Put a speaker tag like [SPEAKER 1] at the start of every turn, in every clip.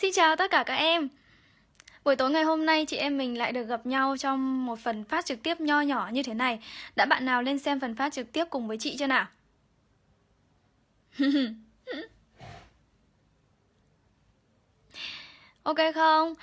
[SPEAKER 1] Xin chào tất cả các em Buổi tối ngày hôm nay chị em mình lại được gặp nhau trong một phần phát trực tiếp nho nhỏ như thế này Đã bạn nào lên xem phần phát trực tiếp cùng với chị chưa nào? ok không?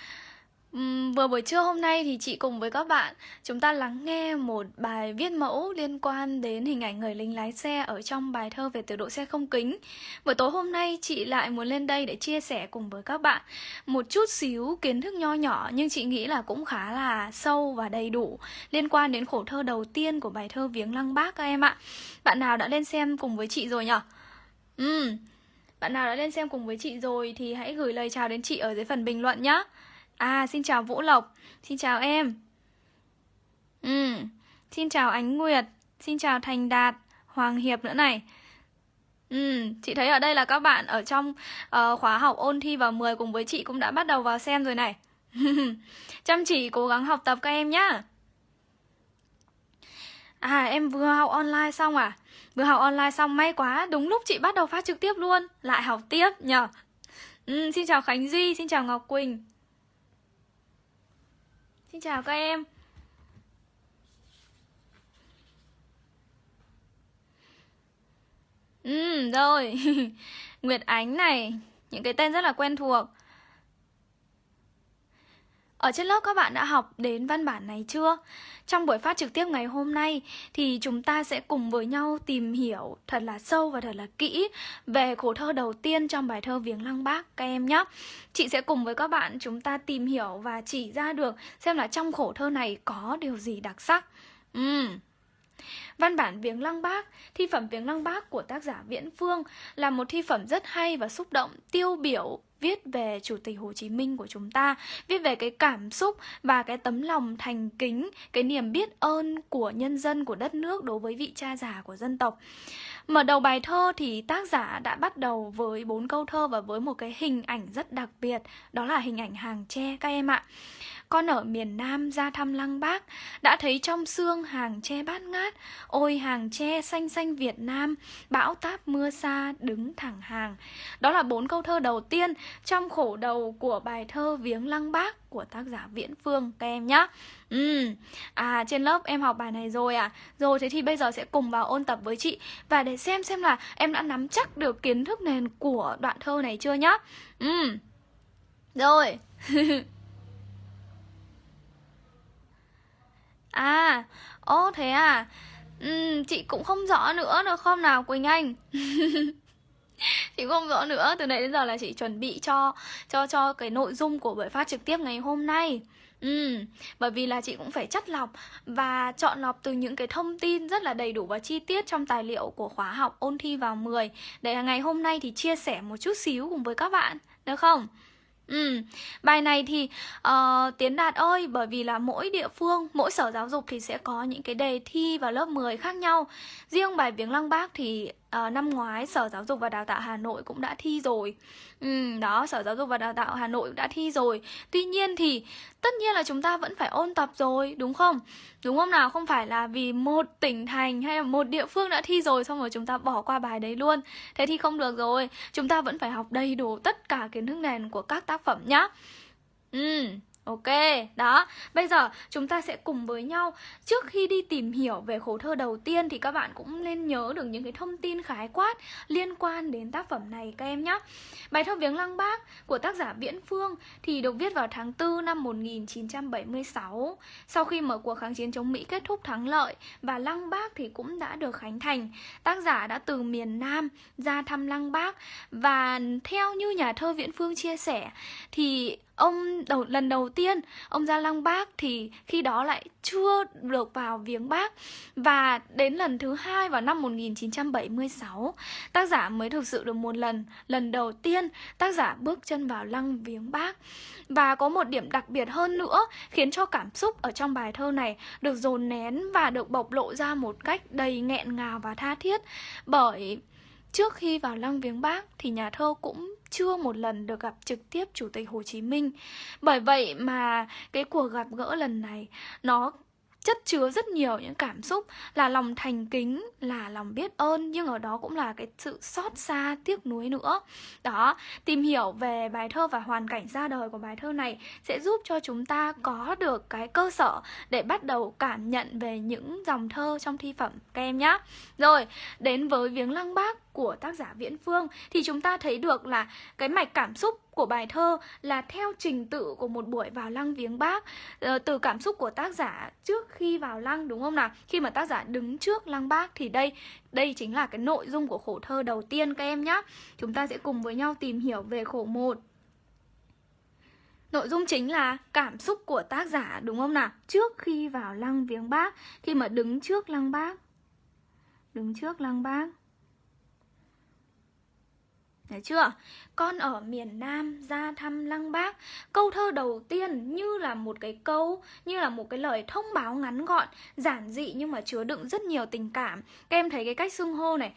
[SPEAKER 1] Uhm, vừa buổi trưa hôm nay thì chị cùng với các bạn chúng ta lắng nghe một bài viết mẫu liên quan đến hình ảnh người lính lái xe ở trong bài thơ về tiểu độ xe không kính. Buổi tối hôm nay chị lại muốn lên đây để chia sẻ cùng với các bạn một chút xíu kiến thức nho nhỏ nhưng chị nghĩ là cũng khá là sâu và đầy đủ liên quan đến khổ thơ đầu tiên của bài thơ Viếng Lăng Bác các em ạ. Bạn nào đã lên xem cùng với chị rồi nhở? Uhm. Bạn nào đã lên xem cùng với chị rồi thì hãy gửi lời chào đến chị ở dưới phần bình luận nhé. À, xin chào Vũ Lộc. Xin chào em. Ừ, xin chào Ánh Nguyệt. Xin chào Thành Đạt Hoàng Hiệp nữa này. Ừ, chị thấy ở đây là các bạn ở trong uh, khóa học ôn thi vào 10 cùng với chị cũng đã bắt đầu vào xem rồi này. Chăm chỉ cố gắng học tập các em nhá. À em vừa học online xong à? Vừa học online xong may quá Đúng lúc chị bắt đầu phát trực tiếp luôn. Lại học tiếp nhờ. Ừ, Xin chào Khánh Duy, xin chào Ngọc Quỳnh. Xin chào các em. Ừ, rồi. Nguyệt Ánh này Những cái tên rất là quen thuộc ở trên lớp các bạn đã học đến văn bản này chưa? Trong buổi phát trực tiếp ngày hôm nay thì chúng ta sẽ cùng với nhau tìm hiểu thật là sâu và thật là kỹ về khổ thơ đầu tiên trong bài thơ Viếng Lăng Bác các em nhé. Chị sẽ cùng với các bạn chúng ta tìm hiểu và chỉ ra được xem là trong khổ thơ này có điều gì đặc sắc. Uhm. Văn bản Viếng Lăng Bác, thi phẩm Viếng Lăng Bác của tác giả Viễn Phương là một thi phẩm rất hay và xúc động, tiêu biểu viết về Chủ tịch Hồ Chí Minh của chúng ta, viết về cái cảm xúc và cái tấm lòng thành kính, cái niềm biết ơn của nhân dân của đất nước đối với vị cha già của dân tộc. Mở đầu bài thơ thì tác giả đã bắt đầu với bốn câu thơ và với một cái hình ảnh rất đặc biệt, đó là hình ảnh hàng tre các em ạ. Con ở miền Nam ra thăm lăng bác Đã thấy trong xương hàng tre bát ngát Ôi hàng tre xanh xanh Việt Nam Bão táp mưa xa đứng thẳng hàng. Đó là bốn câu thơ đầu tiên Trong khổ đầu của bài thơ Viếng lăng bác Của tác giả Viễn Phương các em nhé Ừ, à trên lớp em học bài này rồi à Rồi thế thì bây giờ sẽ cùng vào ôn tập với chị Và để xem xem là em đã nắm chắc được kiến thức nền của đoạn thơ này chưa nhá. Ừ, rồi. À, ô thế à? Ừ, Chị cũng không rõ nữa được không nào Quỳnh Anh? Chị không rõ nữa Từ nãy đến giờ là chị chuẩn bị cho cho cho cái nội dung của buổi phát trực tiếp ngày hôm nay. Ừ, bởi vì là chị cũng phải chất lọc và chọn lọc từ những cái thông tin rất là đầy đủ và chi tiết trong tài liệu của khóa học ôn thi vào 10 để ngày hôm nay thì chia sẻ một chút xíu cùng với các bạn, được không? Ừ, bài này thì uh, Tiến Đạt ơi, bởi vì là mỗi địa phương, mỗi sở giáo dục thì sẽ có những cái đề thi vào lớp 10 khác nhau. Riêng bài Viếng Lăng Bác thì uh, năm ngoái Sở Giáo dục và Đào tạo Hà Nội cũng đã thi rồi ừ, Đó, Sở Giáo dục và Đào tạo Hà Nội đã thi rồi. Tuy nhiên thì tất nhiên là chúng ta vẫn phải ôn tập rồi, đúng không? Đúng không nào? Không phải là vì một tỉnh thành hay là một địa phương đã thi rồi Xong rồi chúng ta bỏ qua bài đấy luôn. Thế thì không được rồi. Chúng ta vẫn phải học đầy đủ tất cả kiến thức nền của các tác phẩm nhá. Ừ. Ok, đó, bây giờ chúng ta sẽ cùng với nhau. Trước khi đi tìm hiểu về khổ thơ đầu tiên Thì các bạn cũng nên nhớ được những cái thông tin khái quát Liên quan đến tác phẩm này các em nhé Bài thơ Viếng Lăng Bác của tác giả Viễn Phương Thì được viết vào tháng 4 năm 1976 Sau khi mở cuộc kháng chiến chống Mỹ kết thúc thắng lợi Và Lăng Bác thì cũng đã được khánh thành Tác giả đã từ miền Nam ra thăm Lăng Bác. Và theo như nhà thơ Viễn Phương chia sẻ Thì Ông đầu, lần đầu tiên ông ra Lăng Bác thì khi đó lại chưa được vào viếng bác. Và đến lần thứ hai vào năm 1976 tác giả mới thực sự được một lần lần đầu tiên tác giả bước chân vào lăng viếng bác. Và có một điểm đặc biệt hơn nữa khiến cho cảm xúc ở trong bài thơ này được dồn nén và được bộc lộ ra một cách đầy nghẹn ngào và tha thiết. Bởi Trước khi vào lăng viếng bác thì nhà thơ cũng chưa một lần được gặp trực tiếp Chủ tịch Hồ Chí Minh. Bởi vậy mà cái cuộc gặp gỡ lần này, nó chất chứa rất nhiều những cảm xúc, là lòng thành kính, là lòng biết ơn, nhưng ở đó cũng là cái sự xót xa, tiếc nuối nữa. Đó, tìm hiểu về bài thơ và hoàn cảnh ra đời của bài thơ này sẽ giúp cho chúng ta có được cái cơ sở để bắt đầu cảm nhận về những dòng thơ trong thi phẩm các em nhé rồi, đến với viếng lăng bác của tác giả Viễn Phương thì chúng ta thấy được là cái mạch cảm xúc của bài thơ là theo trình tự của một buổi vào lăng viếng bác ờ, từ cảm xúc của tác giả trước khi vào lăng đúng không nào khi mà tác giả đứng trước lăng bác thì đây đây chính là cái nội dung của khổ thơ đầu tiên các em nhé chúng ta sẽ cùng với nhau tìm hiểu về khổ một Nội dung chính là cảm xúc của tác giả đúng không nào? Trước khi vào lăng viếng bác, khi mà đứng trước lăng bác. Đứng trước lăng bác. Đấy chưa? Con ở miền Nam ra thăm Lăng Bác. Câu thơ đầu tiên như là một cái câu Như là một cái lời thông báo ngắn gọn Giản dị nhưng mà chứa đựng rất nhiều tình cảm. Các em thấy cái cách xưng hô này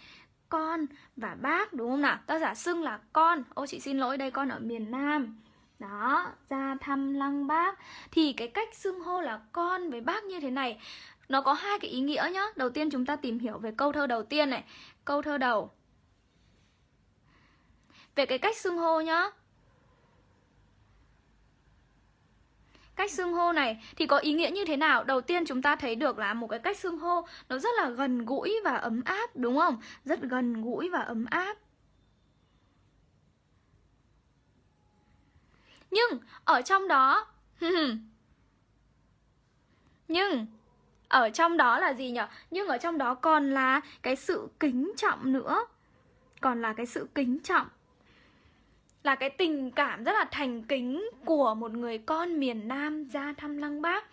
[SPEAKER 1] Con và bác đúng không nào? Tác giả xưng là con. Ô chị xin lỗi đây con ở miền Nam. Đó, ra thăm Lăng Bác. Thì cái cách xưng hô là con với bác như thế này Nó có hai cái ý nghĩa nhá. Đầu tiên chúng ta tìm hiểu về câu thơ đầu tiên này. Câu thơ đầu về cái cách xưng hô nhá Cách xưng hô này thì có ý nghĩa như thế nào? Đầu tiên chúng ta thấy được là một cái cách xưng hô nó rất là gần gũi và ấm áp, đúng không? Rất gần gũi và ấm áp. Nhưng ở trong đó, Nhưng ở trong đó là gì nhỉ? Nhưng ở trong đó còn là cái sự kính trọng nữa. Còn là cái sự kính trọng là cái tình cảm rất là thành kính của một người con miền Nam ra thăm Lăng Bác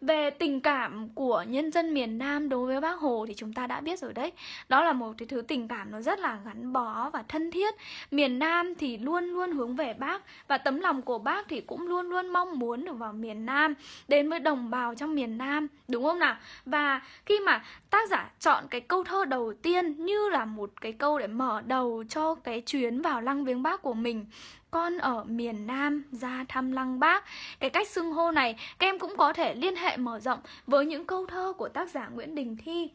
[SPEAKER 1] về tình cảm của nhân dân miền Nam đối với bác Hồ thì chúng ta đã biết rồi đấy Đó là một cái thứ tình cảm nó rất là gắn bó và thân thiết Miền Nam thì luôn luôn hướng về bác Và tấm lòng của bác thì cũng luôn luôn mong muốn được vào miền Nam, Đến với đồng bào trong miền Nam, Đúng không nào? Và khi mà tác giả chọn cái câu thơ đầu tiên như là một cái câu để mở đầu cho cái chuyến vào lăng viếng bác của mình con ở miền Nam ra thăm lăng bác. Cái cách xưng hô này, các em cũng có thể liên hệ mở rộng với những câu thơ của tác giả Nguyễn Đình Thi.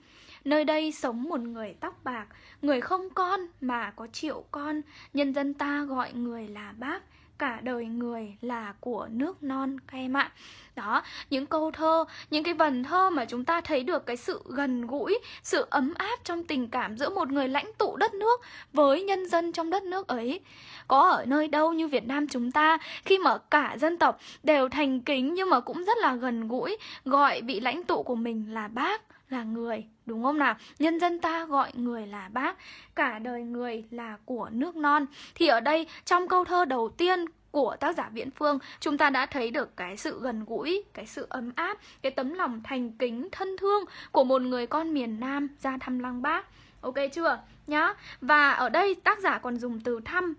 [SPEAKER 1] Nơi đây sống một người tóc bạc, Người không con mà có triệu con. Nhân dân ta gọi người là bác cả đời người là của nước non, các em ạ. Đó, những câu thơ, những cái vần thơ mà chúng ta thấy được cái sự gần gũi, sự ấm áp trong tình cảm giữa một người lãnh tụ đất nước với nhân dân trong đất nước ấy. Có ở nơi đâu như Việt Nam chúng ta, khi mà cả dân tộc đều thành kính nhưng mà cũng rất là gần gũi, gọi vị lãnh tụ của mình là bác, là người đúng không nào nhân dân ta gọi người là bác cả đời người là của nước non thì ở đây trong câu thơ đầu tiên của tác giả Viễn Phương chúng ta đã thấy được cái sự gần gũi, cái sự ấm áp, cái tấm lòng thành kính, thân thương của một người con miền Nam ra thăm Lăng Bác. Ok chưa? Nhá. Và ở đây tác giả còn dùng từ thăm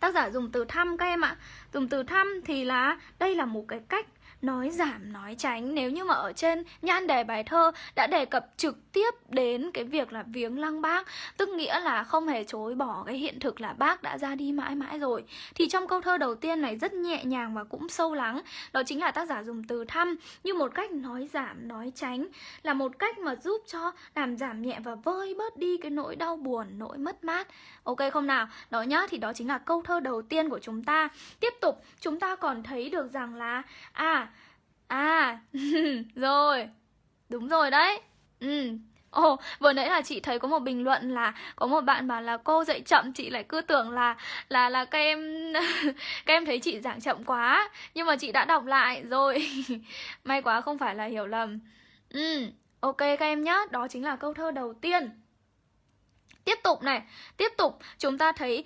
[SPEAKER 1] Tác giả dùng từ thăm các em ạ Dùng từ thăm thì là đây là một cái cách nói giảm, nói tránh. Nếu như mà ở trên nhan đề bài thơ đã đề cập trực tiếp đến cái việc là viếng lăng bác, tức nghĩa là không hề chối bỏ cái hiện thực là bác đã ra đi mãi mãi rồi, thì trong câu thơ đầu tiên này rất nhẹ nhàng và cũng sâu lắng. Đó chính là tác giả dùng từ thăm như một cách nói giảm, nói tránh, là một cách mà giúp cho làm giảm nhẹ và vơi bớt đi cái nỗi đau buồn, nỗi mất mát. Ok không nào? Đó nhá, thì đó chính là câu thơ đầu tiên của chúng ta. Tiếp tục, chúng ta còn thấy được rằng là à À, rồi Đúng rồi đấy Ừ Ồ, oh, vừa nãy là chị thấy có một bình luận là có một bạn bảo là cô dạy chậm chị lại cứ tưởng là là là các em các em thấy chị giảng chậm quá nhưng mà chị đã đọc lại rồi. May quá không phải là hiểu lầm. Ừ, ok các em nhá, đó chính là câu thơ đầu tiên. Tiếp tục này, tiếp tục chúng ta thấy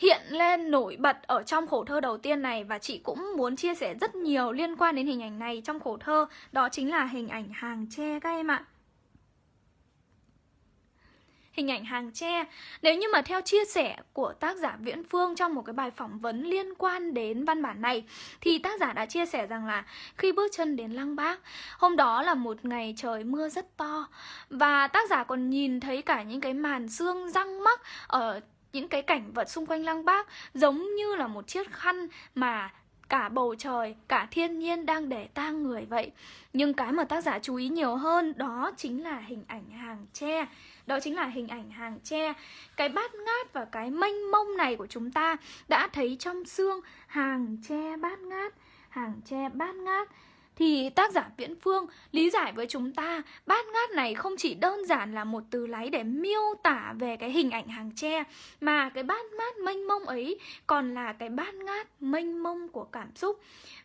[SPEAKER 1] hiện lên nổi bật ở trong khổ thơ đầu tiên này và chị cũng muốn chia sẻ rất nhiều liên quan đến hình ảnh này trong khổ thơ. Đó chính là hình ảnh hàng tre các em ạ. Hình ảnh hàng tre. Nếu như mà theo chia sẻ của tác giả Viễn Phương trong một cái bài phỏng vấn liên quan đến văn bản này, Thì tác giả đã chia sẻ rằng là khi bước chân đến Lăng Bác, Hôm đó là một ngày trời mưa rất to. Và tác giả còn nhìn thấy cả những cái màn xương răng mắc ở những cái cảnh vật xung quanh lăng bác giống như là một chiếc khăn mà cả bầu trời, cả thiên nhiên đang để tang người vậy. Nhưng cái mà tác giả chú ý nhiều hơn đó chính là hình ảnh hàng tre. Đó chính là hình ảnh hàng tre. Cái bát ngát và cái mênh mông này của chúng ta đã thấy trong xương hàng tre bát ngát, hàng tre bát ngát thì tác giả Viễn Phương lý giải với chúng ta bát ngát này không chỉ đơn giản là một từ lấy để miêu tả về cái hình ảnh hàng tre mà cái bát ngát mênh mông ấy còn là cái bát ngát mênh mông của cảm xúc.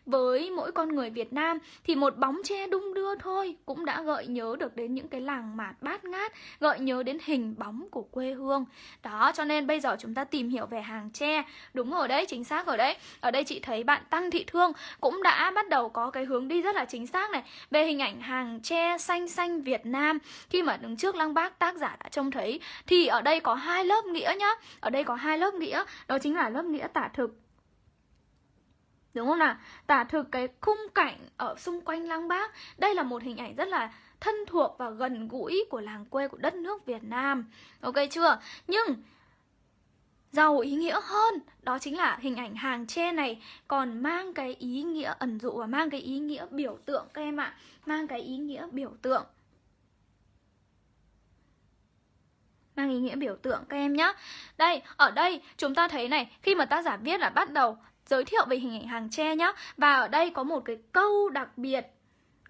[SPEAKER 1] Với mỗi con người Việt Nam thì một bóng tre đung đưa thôi cũng đã gợi nhớ được đến những cái làng mạt bát ngát, gợi nhớ đến hình bóng của quê hương. Đó, cho nên bây giờ chúng ta tìm hiểu về hàng tre. Đúng rồi đấy, chính xác rồi đấy. Ở đây chị thấy bạn Tăng Thị Thương cũng đã bắt đầu có cái hướng đi rất là chính xác này về hình ảnh hàng tre xanh xanh Việt Nam, khi mà đứng trước lăng bác, tác giả đã trông thấy, thì ở đây có hai lớp nghĩa nhá ở đây có hai lớp nghĩa, đó chính là lớp nghĩa tả thực Đúng không nào? Tả thực cái khung cảnh ở xung quanh lăng bác, Đây là một hình ảnh rất là thân thuộc và gần gũi của làng quê, của đất nước Việt Nam Ok chưa? Nhưng giàu ý nghĩa hơn. Đó chính là hình ảnh hàng tre này còn mang cái ý nghĩa ẩn dụ và mang cái ý nghĩa biểu tượng các em ạ. Mang cái ý nghĩa biểu tượng. Mang ý nghĩa biểu tượng các em nhé đây, ở đây chúng ta thấy này, khi mà tác giả viết là bắt đầu giới thiệu về hình ảnh hàng tre nhá, và ở đây có một cái câu đặc biệt.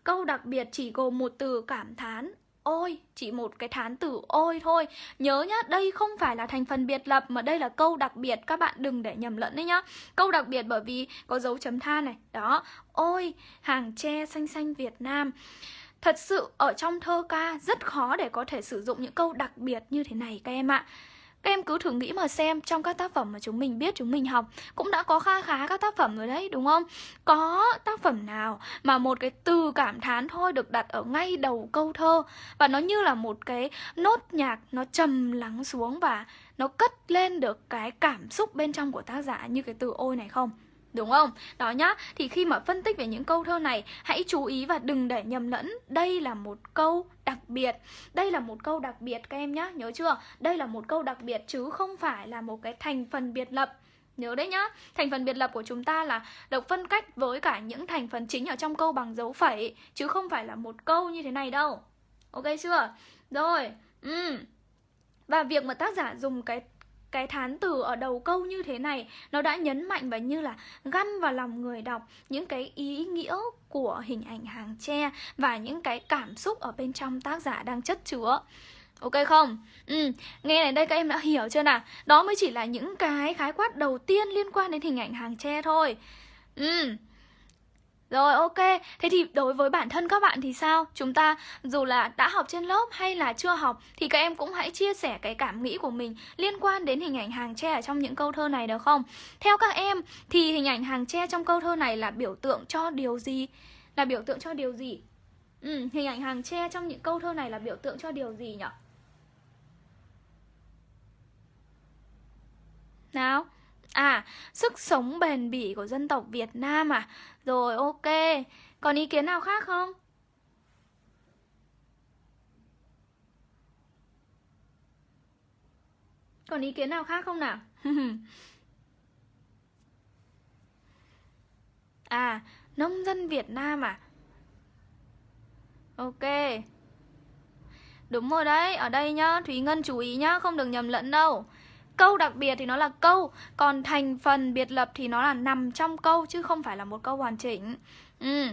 [SPEAKER 1] Câu đặc biệt chỉ gồm một từ cảm thán ôi, chỉ một cái thán từ ôi thôi. Nhớ nhá, đây không phải là thành phần biệt lập, mà đây là câu đặc biệt. Các bạn đừng để nhầm lẫn đấy nhá. Câu đặc biệt bởi vì có dấu chấm than này. Đó. Ôi, hàng tre xanh xanh Việt Nam. Thật sự ở trong thơ ca rất khó để có thể sử dụng những câu đặc biệt như thế này, các em ạ các em cứ thử nghĩ mà xem, trong các tác phẩm mà chúng mình biết, chúng mình học, cũng đã có kha khá các tác phẩm rồi đấy, đúng không? Có tác phẩm nào mà một cái từ cảm thán thôi được đặt ở ngay đầu câu thơ và nó như là một cái nốt nhạc nó trầm lắng xuống và nó cất lên được cái cảm xúc bên trong của tác giả như cái từ ôi này không? Đúng không? Đó nhá, thì khi mà phân tích về những câu thơ này Hãy chú ý và đừng để nhầm lẫn Đây là một câu đặc biệt Đây là một câu đặc biệt các em nhá Nhớ chưa? Đây là một câu đặc biệt chứ không phải là một cái thành phần biệt lập Nhớ đấy nhá, thành phần biệt lập của chúng ta là được phân cách với cả những thành phần chính ở trong câu bằng dấu phẩy Chứ không phải là một câu như thế này đâu Ok chưa? Rồi, ừ. Và việc mà tác giả dùng cái cái thán từ ở đầu câu như thế này nó đã nhấn mạnh và như là găm vào lòng người đọc những cái ý nghĩa của hình ảnh hàng tre và những cái cảm xúc ở bên trong tác giả đang chất chứa Ok không? Ừ, nghe này đây các em đã hiểu chưa nào? Đó mới chỉ là những cái khái quát đầu tiên liên quan đến hình ảnh hàng tre thôi. Ừ, rồi ok, thế thì đối với bản thân các bạn thì sao? Chúng ta dù là đã học trên lớp hay là chưa học thì các em cũng hãy chia sẻ cái cảm nghĩ của mình liên quan đến hình ảnh hàng tre ở trong những câu thơ này được không? Theo các em thì hình ảnh hàng tre trong câu thơ này là biểu tượng cho điều gì? Là biểu tượng cho điều gì? Ừ, hình ảnh hàng tre trong những câu thơ này là biểu tượng cho điều gì nhỉ? Nào? À, sức sống bền bỉ của dân tộc Việt Nam à? Rồi, ok. Còn ý kiến nào khác không? Còn ý kiến nào khác không nào? à, nông dân Việt Nam à? Ok. Đúng rồi đấy, ở đây nhá, Thúy Ngân chú ý nhá, không được nhầm lẫn đâu. Câu đặc biệt thì nó là câu Còn thành phần biệt lập thì nó là nằm trong câu Chứ không phải là một câu hoàn chỉnh Ừ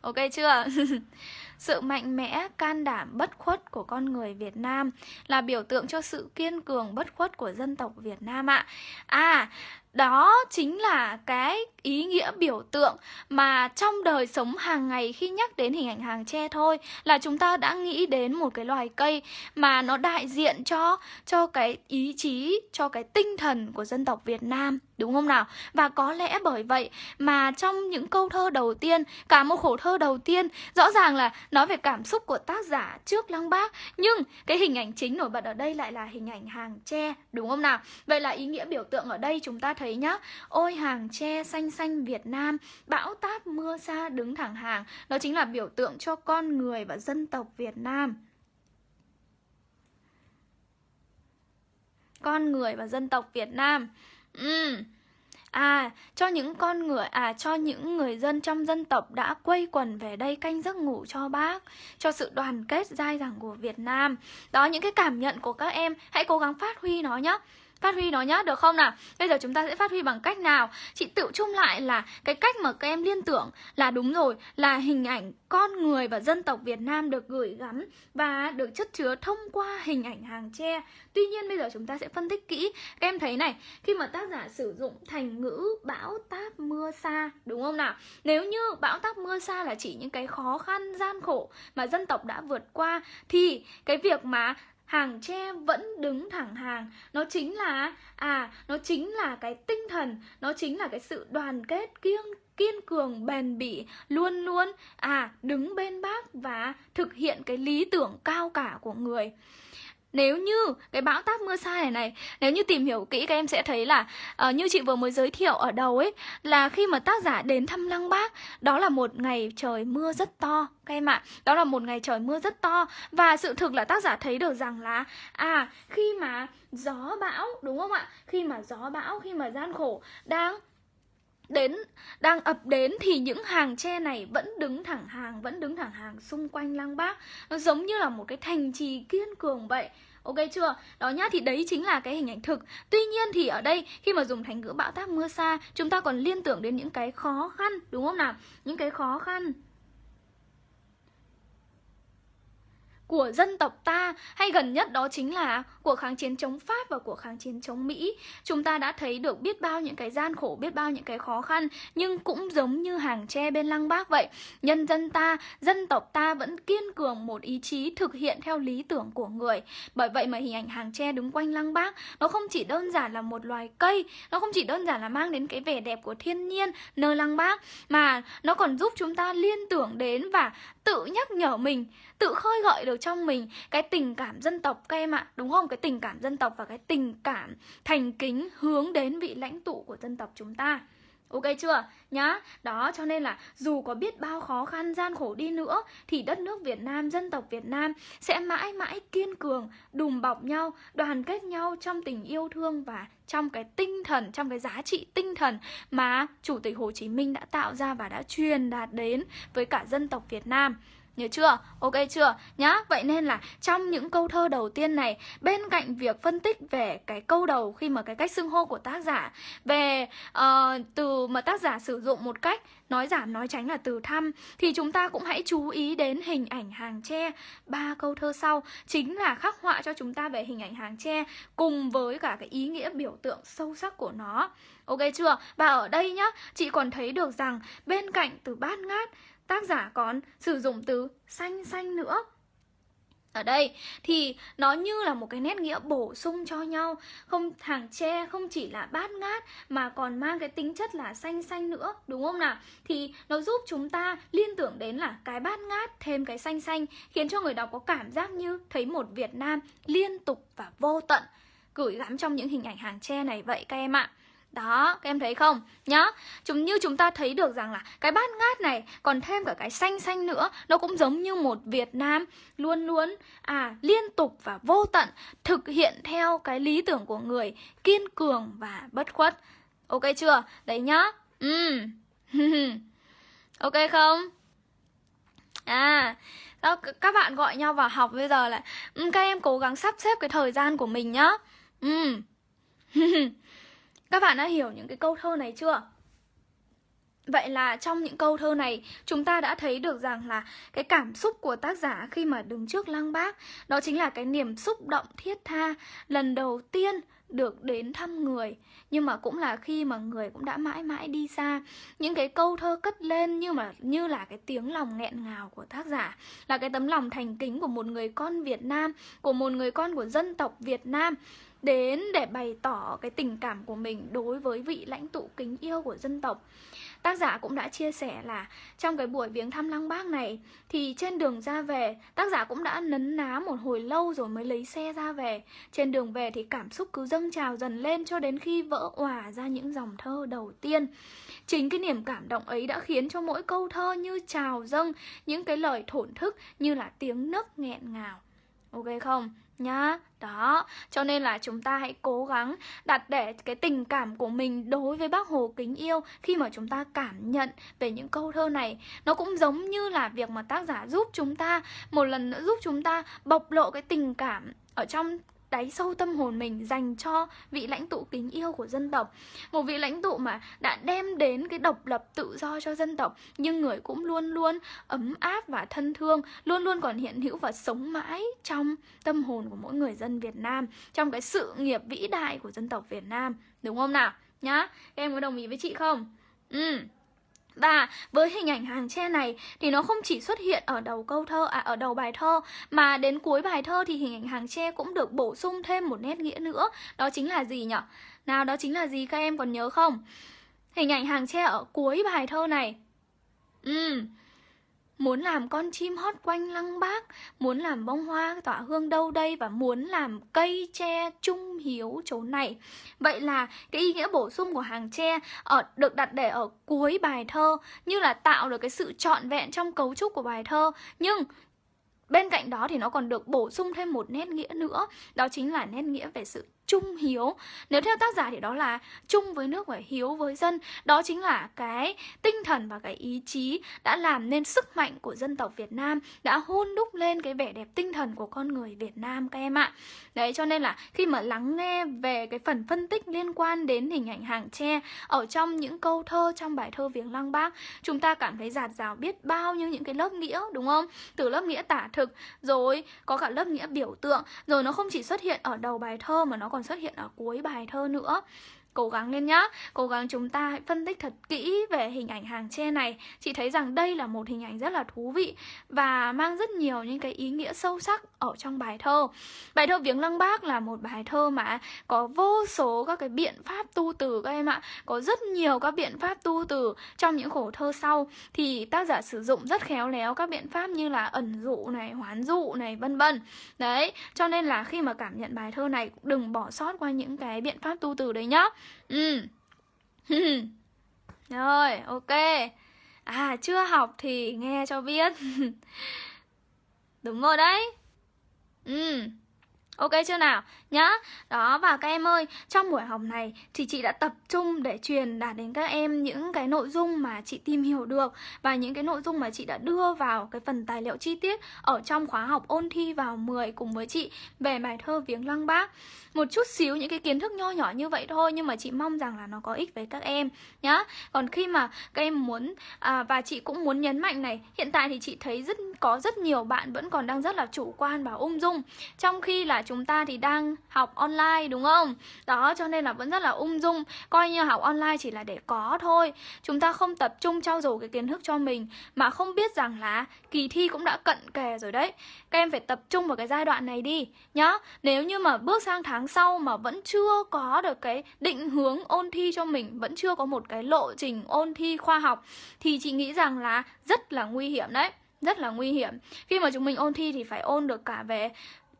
[SPEAKER 1] Ok chưa? sự mạnh mẽ, can đảm, bất khuất của con người Việt Nam là biểu tượng cho sự kiên cường, bất khuất của dân tộc Việt Nam ạ. À, đó chính là cái ý nghĩa biểu tượng mà trong đời sống hàng ngày khi nhắc đến hình ảnh hàng tre thôi là chúng ta đã nghĩ đến một cái loài cây mà nó đại diện cho cho cái ý chí, cho cái tinh thần của dân tộc Việt Nam, đúng không nào? Và có lẽ bởi vậy mà trong những câu thơ đầu tiên, cả một khổ thơ đầu tiên, rõ ràng là nói về cảm xúc của tác giả trước Lăng Bác, nhưng cái hình ảnh chính nổi bật ở đây lại là hình ảnh hàng tre, đúng không nào? Vậy là ý nghĩa biểu tượng ở đây chúng ta thấy nhá, ôi hàng tre xanh xanh Việt Nam, bão táp mưa xa đứng thẳng hàng, đó chính là biểu tượng cho con người và dân tộc Việt Nam. Con người và dân tộc Việt Nam. Uhm. À, cho những con người à cho những người dân trong dân tộc đã quây quần về đây canh giấc ngủ cho bác, cho sự đoàn kết dai dẳng của Việt Nam. Đó những cái cảm nhận của các em, hãy cố gắng phát huy nó nhé. Phát huy nó nhá, được không nào? Bây giờ chúng ta sẽ phát huy bằng cách nào? Chị tự chung lại là cái cách mà các em liên tưởng là đúng rồi Là hình ảnh con người và dân tộc Việt Nam được gửi gắm Và được chất chứa thông qua hình ảnh hàng tre Tuy nhiên bây giờ chúng ta sẽ phân tích kỹ Các em thấy này, khi mà tác giả sử dụng thành ngữ bão táp mưa xa Đúng không nào? Nếu như bão táp mưa xa là chỉ những cái khó khăn, gian khổ mà dân tộc đã vượt qua Thì cái việc mà hàng tre vẫn đứng thẳng hàng. Nó chính là à nó chính là cái tinh thần, nó chính là cái sự đoàn kết kiên kiên cường, bền bỉ, luôn luôn à đứng bên bác và thực hiện cái lý tưởng cao cả của người nếu như cái bão táp mưa sai này này Nếu như tìm hiểu kỹ các em sẽ thấy là uh, Như chị vừa mới giới thiệu ở đầu ấy Là khi mà tác giả đến thăm Lăng Bác Đó là một ngày trời mưa rất to Các em ạ. Đó là một ngày trời mưa rất to. Và sự thực là tác giả thấy được rằng là À khi mà gió bão Đúng không ạ? Khi mà gió bão Khi mà gian khổ Đang đến đang ập đến thì những hàng tre này vẫn đứng thẳng hàng vẫn đứng thẳng hàng xung quanh lăng bác nó giống như là một cái thành trì kiên cường vậy Ok chưa? Đó nhá, thì đấy chính là cái hình ảnh thực Tuy nhiên thì ở đây khi mà dùng thành ngữ bão táp mưa xa Chúng ta còn liên tưởng đến những cái khó khăn Đúng không nào? Những cái khó khăn của dân tộc ta hay gần nhất đó chính là cuộc kháng chiến chống Pháp và cuộc kháng chiến chống Mỹ. Chúng ta đã thấy được biết bao những cái gian khổ, biết bao những cái khó khăn nhưng cũng giống như hàng tre bên lăng bác vậy. Nhân dân ta, dân tộc ta vẫn kiên cường một ý chí thực hiện theo lý tưởng của người. Bởi vậy mà hình ảnh hàng tre đứng quanh lăng bác nó không chỉ đơn giản là một loài cây, nó không chỉ đơn giản là mang đến cái vẻ đẹp của thiên nhiên nơi lăng bác mà nó còn giúp chúng ta liên tưởng đến và tự nhắc nhở mình tự khơi gợi được trong mình cái tình cảm dân tộc các em ạ đúng không? Cái tình cảm dân tộc và cái tình cảm thành kính hướng đến vị lãnh tụ của dân tộc chúng ta. Ok chưa? Nhá, đó cho nên là dù có biết bao khó khăn gian khổ đi nữa Thì đất nước Việt Nam, dân tộc Việt Nam sẽ mãi mãi kiên cường Đùm bọc nhau, đoàn kết nhau trong tình yêu thương Và trong cái tinh thần, trong cái giá trị tinh thần Mà Chủ tịch Hồ Chí Minh đã tạo ra và đã truyền đạt đến với cả dân tộc Việt Nam. Nhớ chưa? Ok chưa? Nhá, vậy nên là trong những câu thơ đầu tiên này Bên cạnh việc phân tích về cái câu đầu khi mà cái cách xưng hô của tác giả Về uh, từ mà tác giả sử dụng một cách nói giảm nói tránh là từ thăm Thì chúng ta cũng hãy chú ý đến hình ảnh hàng tre Ba câu thơ sau chính là khắc họa cho chúng ta về hình ảnh hàng tre Cùng với cả cái ý nghĩa biểu tượng sâu sắc của nó Ok chưa? Và ở đây nhá, chị còn thấy được rằng bên cạnh từ bát ngát tác giả còn sử dụng từ xanh xanh nữa. Ở đây thì nó như là một cái nét nghĩa bổ sung cho nhau, không hàng tre không chỉ là bát ngát mà còn mang cái tính chất là xanh xanh nữa, đúng không nào? Thì nó giúp chúng ta liên tưởng đến là cái bát ngát thêm cái xanh xanh, khiến cho người đọc có cảm giác như thấy một Việt Nam liên tục và vô tận. Gửi gắm trong những hình ảnh hàng tre này vậy các em ạ đó, các em thấy không? Nhá, chúng như chúng ta thấy được rằng là cái bát ngát này còn thêm cả cái xanh xanh nữa Nó cũng giống như một Việt Nam luôn luôn à liên tục và vô tận Thực hiện theo cái lý tưởng của người kiên cường và bất khuất Ok chưa? Đấy nhá ừ. Ok không? À, đó, các bạn gọi nhau vào học bây giờ là um, Các em cố gắng sắp xếp cái thời gian của mình nhá Ừ Các bạn đã hiểu những cái câu thơ này chưa? Vậy là trong những câu thơ này, chúng ta đã thấy được rằng là cái cảm xúc của tác giả khi mà đứng trước lăng bác, Đó chính là cái niềm xúc động thiết tha, lần đầu tiên được đến thăm người. Nhưng mà cũng là khi mà người cũng đã mãi mãi đi xa. Những cái câu thơ cất lên như mà, như là cái tiếng lòng nghẹn ngào của tác giả, Là cái tấm lòng thành kính của một người con Việt Nam, Của một người con của dân tộc Việt Nam đến để bày tỏ cái tình cảm của mình đối với vị lãnh tụ kính yêu của dân tộc. Tác giả cũng đã chia sẻ là trong cái buổi viếng thăm Lăng Bác này thì trên đường ra về, tác giả cũng đã nấn ná một hồi lâu rồi mới lấy xe ra về. Trên đường về thì cảm xúc cứ dâng trào dần lên cho đến khi vỡ òa ra những dòng thơ đầu tiên. Chính cái niềm cảm động ấy đã khiến cho mỗi câu thơ như trào dâng những cái lời thổn thức như là tiếng nấc nghẹn ngào. Ok không? Nhá. Đó, cho nên là chúng ta hãy cố gắng đặt để cái tình cảm của mình đối với bác hồ kính yêu khi mà chúng ta cảm nhận về những câu thơ này. Nó cũng giống như là việc mà tác giả giúp chúng ta, một lần nữa giúp chúng ta bộc lộ cái tình cảm ở trong đáy sâu tâm hồn mình dành cho vị lãnh tụ kính yêu của dân tộc. Một vị lãnh tụ mà đã đem đến cái độc lập tự do cho dân tộc, nhưng người cũng luôn luôn ấm áp và thân thương, luôn luôn còn hiện hữu và sống mãi trong tâm hồn của mỗi người dân Việt Nam, trong cái sự nghiệp vĩ đại của dân tộc Việt Nam. Đúng không nào? Nhá, em có đồng ý với chị không? Ừ và với hình ảnh hàng tre này thì nó không chỉ xuất hiện ở đầu câu thơ à ở đầu bài thơ mà đến cuối bài thơ thì hình ảnh hàng tre cũng được bổ sung thêm một nét nghĩa nữa. Đó chính là gì nhỉ? Nào đó chính là gì các em còn nhớ không? Hình ảnh hàng tre ở cuối bài thơ này. Ừ, Muốn làm con chim hót quanh lăng bác Muốn làm bông hoa tỏa hương đâu đây Và muốn làm cây tre trung hiếu chỗ này. Vậy là cái ý nghĩa bổ sung của hàng tre ở, Được đặt để ở cuối bài thơ Như là tạo được cái sự trọn vẹn trong cấu trúc của bài thơ. Nhưng Bên cạnh đó thì nó còn được bổ sung thêm một nét nghĩa nữa Đó chính là nét nghĩa về sự trung hiếu. Nếu theo tác giả thì đó là chung với nước và hiếu với dân. Đó chính là cái tinh thần và cái ý chí đã làm nên sức mạnh của dân tộc Việt Nam, Đã hôn đúc lên cái vẻ đẹp tinh thần của con người Việt Nam các em ạ. Đấy, cho nên là khi mà lắng nghe về cái phần phân tích liên quan đến hình ảnh hàng tre Ở trong những câu thơ, trong bài thơ Viếng Lăng Bác, Chúng ta cảm thấy giạt rào biết bao nhiêu những cái lớp nghĩa, đúng không? Từ lớp nghĩa tả thực, rồi có cả lớp nghĩa biểu tượng, Rồi nó không chỉ xuất hiện ở đầu bài thơ mà nó còn còn xuất hiện ở cuối bài thơ nữa. Cố gắng lên nhá. Cố gắng chúng ta hãy phân tích thật kỹ về hình ảnh hàng tre này. Chị thấy rằng đây là một hình ảnh rất là thú vị Và mang rất nhiều những cái ý nghĩa sâu sắc ở trong bài thơ. Bài thơ Viếng Lăng Bác là một bài thơ mà có vô số các cái biện pháp tu từ các em ạ. Có rất nhiều các biện pháp tu từ trong những khổ thơ sau. Thì tác giả sử dụng rất khéo léo các biện pháp như là ẩn dụ này, hoán dụ này, vân vân. Đấy, cho nên là khi mà cảm nhận bài thơ này đừng bỏ sót qua những cái biện pháp tu từ đấy nhá. Ừ. Rồi, ok. À, chưa học thì nghe cho biết. Đúng rồi đấy. Ok chưa nào? Nhá. Đó và các em ơi, trong buổi học này thì chị đã tập trung để truyền đạt đến các em những cái nội dung mà chị tìm hiểu được và những cái nội dung mà chị đã đưa vào cái phần tài liệu chi tiết ở trong khóa học ôn thi vào 10 cùng với chị về bài thơ Viếng Lăng Bác. Một chút xíu những cái kiến thức nho nhỏ như vậy thôi nhưng mà chị mong rằng là nó có ích với các em nhá. Còn khi mà các em muốn à, và chị cũng muốn nhấn mạnh này, hiện tại thì chị thấy rất có rất nhiều bạn vẫn còn đang rất là chủ quan và ung dung trong khi là chúng ta thì đang học online, đúng không? Đó, cho nên là vẫn rất là ung dung. Coi như học online chỉ là để có thôi. Chúng ta không tập trung trau dồi cái kiến thức cho mình, Mà không biết rằng là kỳ thi cũng đã cận kề rồi đấy. Các em phải tập trung vào cái giai đoạn này đi, nhá. Nếu như mà bước sang tháng sau mà vẫn chưa có được cái định hướng ôn thi cho mình, Vẫn chưa có một cái lộ trình ôn thi khoa học, Thì chị nghĩ rằng là rất là nguy hiểm đấy. Rất là nguy hiểm. Khi mà chúng mình ôn thi thì phải ôn được cả về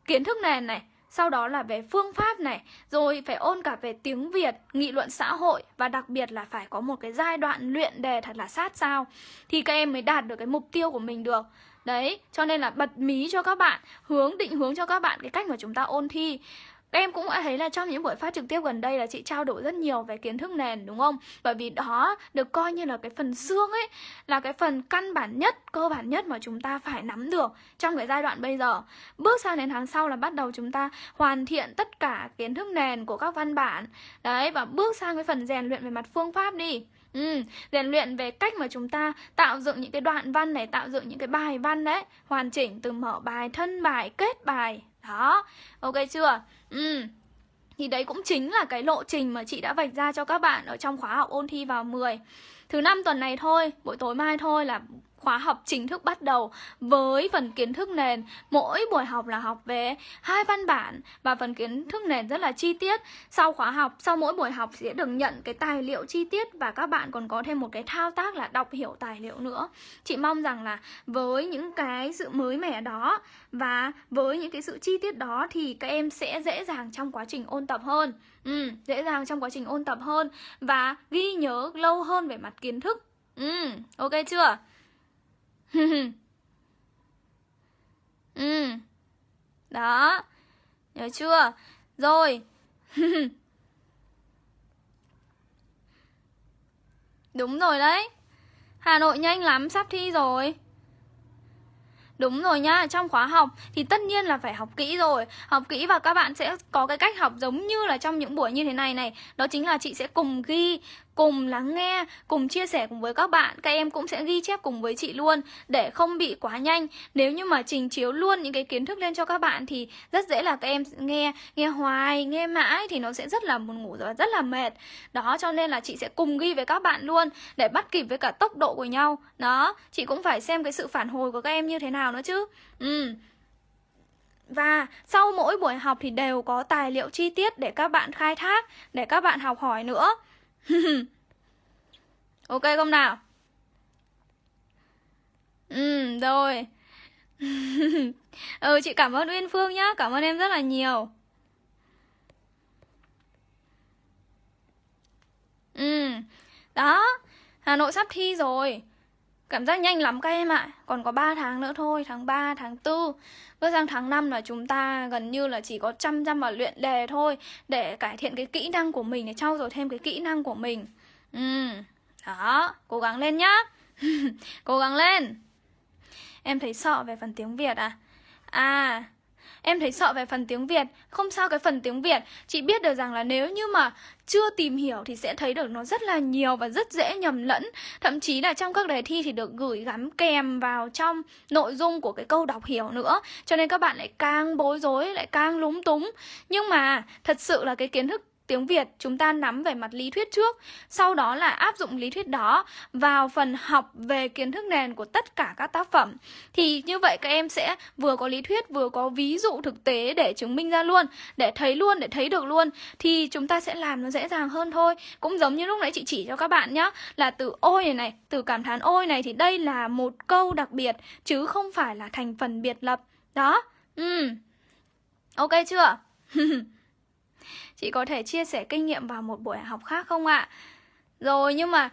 [SPEAKER 1] kiến thức nền này sau đó là về phương pháp này, rồi phải ôn cả về tiếng Việt, nghị luận xã hội và đặc biệt là phải có một cái giai đoạn luyện đề thật là sát sao thì các em mới đạt được cái mục tiêu của mình được. Đấy, cho nên là bật mí cho các bạn, hướng định hướng cho các bạn cái cách mà chúng ta ôn thi. Em cũng đã thấy là trong những buổi phát trực tiếp gần đây là chị trao đổi rất nhiều về kiến thức nền đúng không? Bởi vì đó được coi như là cái phần xương ấy Là cái phần căn bản nhất, cơ bản nhất mà chúng ta phải nắm được trong cái giai đoạn bây giờ. Bước sang đến tháng sau là bắt đầu chúng ta hoàn thiện tất cả kiến thức nền của các văn bản. Đấy, và bước sang cái phần rèn luyện về mặt phương pháp đi. Ừ, rèn luyện về cách mà chúng ta tạo dựng những cái đoạn văn này, tạo dựng những cái bài văn đấy Hoàn chỉnh từ mở bài, thân bài, kết bài. Đó, ok chưa? Ừ. Thì đấy cũng chính là cái lộ trình mà chị đã vạch ra cho các bạn ở trong khóa học ôn thi vào 10 Thứ năm tuần này thôi, buổi tối mai thôi là khóa học chính thức bắt đầu với phần kiến thức nền. Mỗi buổi học là học về hai văn bản và phần kiến thức nền rất là chi tiết. Sau khóa học sau mỗi buổi học sẽ được nhận cái tài liệu chi tiết và các bạn còn có thêm một cái thao tác là đọc hiểu tài liệu nữa. Chị mong rằng là với những cái sự mới mẻ đó và với những cái sự chi tiết đó thì các em sẽ dễ dàng trong quá trình ôn tập hơn. Ừ, dễ dàng trong quá trình ôn tập hơn và ghi nhớ lâu hơn về mặt kiến thức. Ừ, ok chưa? ừ. Đó. Nhớ chưa? Rồi. Đúng rồi đấy. Hà Nội nhanh lắm sắp thi rồi. Đúng rồi nhá, trong khóa học thì tất nhiên là phải học kỹ rồi. Học kỹ và các bạn sẽ có cái cách học giống như là trong những buổi như thế này này. Đó chính là chị sẽ cùng ghi cùng lắng nghe, cùng chia sẻ cùng với các bạn Các em cũng sẽ ghi chép cùng với chị luôn để không bị quá nhanh. Nếu như mà trình chiếu luôn những cái kiến thức lên cho các bạn thì rất dễ là các em nghe nghe hoài, nghe mãi thì nó sẽ rất là buồn ngủ và rất là mệt. Đó cho nên là chị sẽ cùng ghi với các bạn luôn để bắt kịp với cả tốc độ của nhau. Đó, chị cũng phải xem cái sự phản hồi của các em như thế nào nữa chứ. Ừ. Và sau mỗi buổi học thì đều có tài liệu chi tiết để các bạn khai thác, để các bạn học hỏi nữa. ok không nào? Ừ, rồi. ừ, chị cảm ơn Uyên Phương nhá, cảm ơn em rất là nhiều. Ừ, đó, Hà Nội sắp thi rồi. Cảm giác nhanh lắm các em ạ. Còn có 3 tháng nữa thôi Tháng 3, tháng 4 Bước sang tháng 5 là chúng ta gần như là chỉ có chăm chăm vào luyện đề thôi Để cải thiện cái kỹ năng của mình Để trau dồi thêm cái kỹ năng của mình. Ừ Đó Cố gắng lên nhá. Cố gắng lên. Em thấy sợ về phần tiếng Việt à? À Em thấy sợ về phần tiếng Việt. Không sao cái phần tiếng Việt. Chị biết được rằng là nếu như mà chưa tìm hiểu thì sẽ thấy được nó rất là nhiều và rất dễ nhầm lẫn. Thậm chí là trong các đề thi thì được gửi gắm kèm vào trong nội dung của cái câu đọc hiểu nữa. Cho nên các bạn lại càng bối rối, lại càng lúng túng. Nhưng mà thật sự là cái kiến thức tiếng Việt chúng ta nắm về mặt lý thuyết trước Sau đó là áp dụng lý thuyết đó vào phần học về kiến thức nền của tất cả các tác phẩm. Thì như vậy các em sẽ vừa có lý thuyết vừa có ví dụ thực tế để chứng minh ra luôn Để thấy luôn, để thấy được luôn Thì chúng ta sẽ làm nó dễ dàng hơn thôi. Cũng giống như lúc nãy chị chỉ cho các bạn nhá Là từ ôi này này, từ cảm thán ôi này thì đây là một câu đặc biệt Chứ không phải là thành phần biệt lập. Đó, ừ. Ok chưa? Chị có thể chia sẻ kinh nghiệm vào một buổi học khác không ạ? Rồi, nhưng mà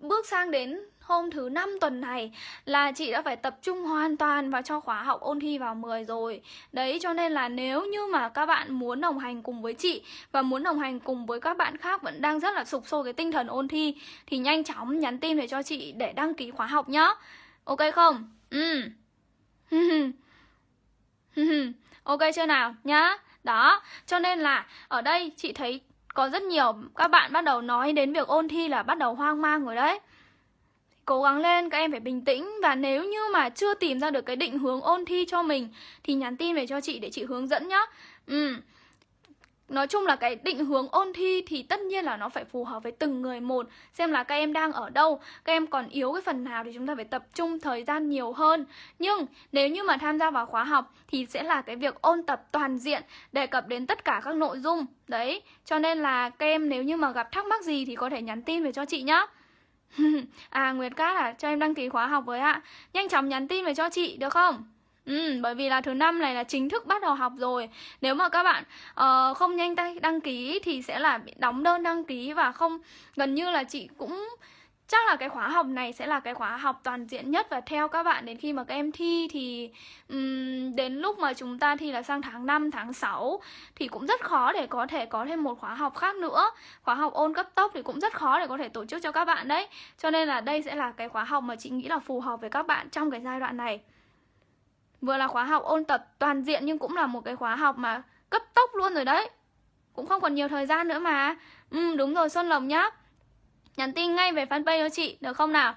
[SPEAKER 1] bước sang đến hôm thứ năm tuần này là chị đã phải tập trung hoàn toàn vào cho khóa học ôn thi vào 10 rồi. Đấy, cho nên là nếu như mà các bạn muốn đồng hành cùng với chị và muốn đồng hành cùng với các bạn khác vẫn đang rất là sụp sôi cái tinh thần ôn thi, thì nhanh chóng nhắn tin về cho chị để đăng ký khóa học nhá. Ok không? Ừ. ok chưa nào nhá? Đó, cho nên là ở đây chị thấy có rất nhiều các bạn bắt đầu nói đến việc ôn thi là bắt đầu hoang mang rồi đấy. Cố gắng lên, các em phải bình tĩnh Và nếu như mà chưa tìm ra được cái định hướng ôn thi cho mình Thì nhắn tin về cho chị để chị hướng dẫn nhá. Ừ, Nói chung là cái định hướng ôn thi thì tất nhiên là nó phải phù hợp với từng người một. Xem là các em đang ở đâu, các em còn yếu cái phần nào thì chúng ta phải tập trung thời gian nhiều hơn. Nhưng nếu như mà tham gia vào khóa học thì sẽ là cái việc ôn tập toàn diện Đề cập đến tất cả các nội dung. Đấy, cho nên là các em nếu như mà gặp thắc mắc gì thì có thể nhắn tin về cho chị nhá. À Nguyệt Cát à, cho em đăng ký khóa học với ạ. Nhanh chóng nhắn tin về cho chị được không? Ừ, bởi vì là thứ năm này là chính thức bắt đầu học rồi Nếu mà các bạn uh, không nhanh tay đăng ký thì sẽ là bị đóng đơn đăng ký và không Gần như là chị cũng chắc là cái khóa học này sẽ là cái khóa học toàn diện nhất và theo các bạn đến khi mà các em thi thì um, đến lúc mà chúng ta thi là sang tháng 5, tháng 6 thì cũng rất khó để có thể có thêm một khóa học khác nữa. Khóa học ôn cấp tốc thì cũng rất khó để có thể tổ chức cho các bạn đấy. Cho nên là đây sẽ là cái khóa học mà chị nghĩ là phù hợp với các bạn trong cái giai đoạn này. Vừa là khóa học ôn tập toàn diện nhưng cũng là một cái khóa học mà cấp tốc luôn rồi đấy. Cũng không còn nhiều thời gian nữa mà. Ừ đúng rồi Xuân Lộc nhá. Nhắn tin ngay về fanpage cho chị được không nào?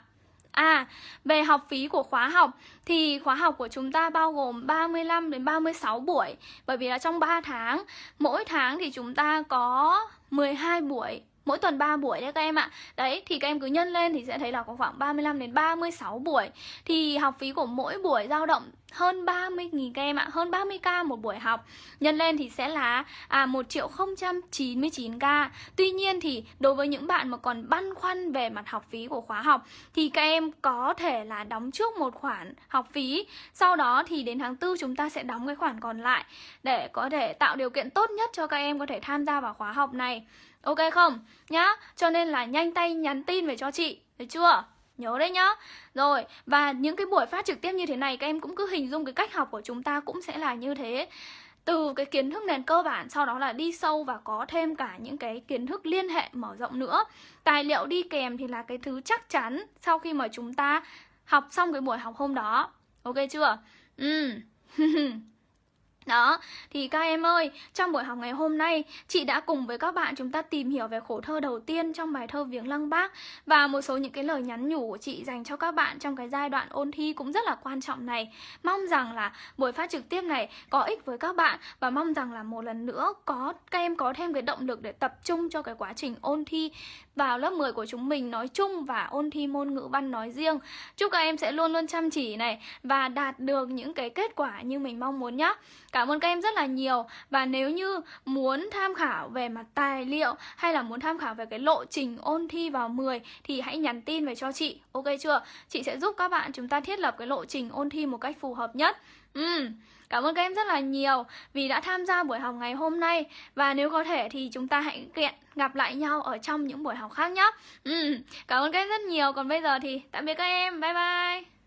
[SPEAKER 1] À, về học phí của khóa học thì khóa học của chúng ta bao gồm 35 đến 36 buổi. Bởi vì là trong 3 tháng, mỗi tháng thì chúng ta có 12 buổi mỗi tuần 3 buổi đấy các em ạ. Đấy thì các em cứ nhân lên thì sẽ thấy là có khoảng 35 đến 36 buổi. Thì học phí của mỗi buổi dao động hơn 30.000 các em ạ Hơn 30k một buổi học Nhân lên thì sẽ là à, 1 triệu 099k Tuy nhiên thì đối với những bạn mà còn băn khoăn về mặt học phí của khóa học Thì các em có thể là đóng trước một khoản học phí Sau đó thì đến tháng 4 chúng ta sẽ đóng cái khoản còn lại Để có thể tạo điều kiện tốt nhất cho các em có thể tham gia vào khóa học này Ok không? Nhá, cho nên là nhanh tay nhắn tin về cho chị Được chưa? Nhớ đấy nhá. Rồi, và những cái buổi phát trực tiếp như thế này Các em cũng cứ hình dung cái cách học của chúng ta cũng sẽ là như thế. Từ cái kiến thức nền cơ bản sau đó là đi sâu và có thêm cả những cái kiến thức liên hệ mở rộng nữa. Tài liệu đi kèm thì là cái thứ chắc chắn sau khi mà chúng ta học xong cái buổi học hôm đó. Ok chưa? Ừ. Đó, thì các em ơi, trong buổi học ngày hôm nay, chị đã cùng với các bạn chúng ta tìm hiểu về khổ thơ đầu tiên trong bài thơ Viếng Lăng Bác và một số những cái lời nhắn nhủ của chị dành cho các bạn trong cái giai đoạn ôn thi cũng rất là quan trọng này. Mong rằng là buổi phát trực tiếp này có ích với các bạn và mong rằng là một lần nữa có các em có thêm cái động lực để tập trung cho cái quá trình ôn thi vào lớp 10 của chúng mình nói chung và ôn thi môn ngữ văn nói riêng. Chúc các em sẽ luôn luôn chăm chỉ này và đạt được những cái kết quả như mình mong muốn nhé. Cảm ơn các em rất là nhiều Và nếu như muốn tham khảo về mặt tài liệu Hay là muốn tham khảo về cái lộ trình ôn thi vào 10 Thì hãy nhắn tin về cho chị Ok chưa? Chị sẽ giúp các bạn chúng ta thiết lập cái lộ trình ôn thi một cách phù hợp nhất Ừ Cảm ơn các em rất là nhiều vì đã tham gia buổi học ngày hôm nay. Và nếu có thể thì chúng ta hãy kiện gặp lại nhau ở trong những buổi học khác nhé. Ừ, Cảm ơn các em rất nhiều. Còn bây giờ thì tạm biệt các em. Bye bye.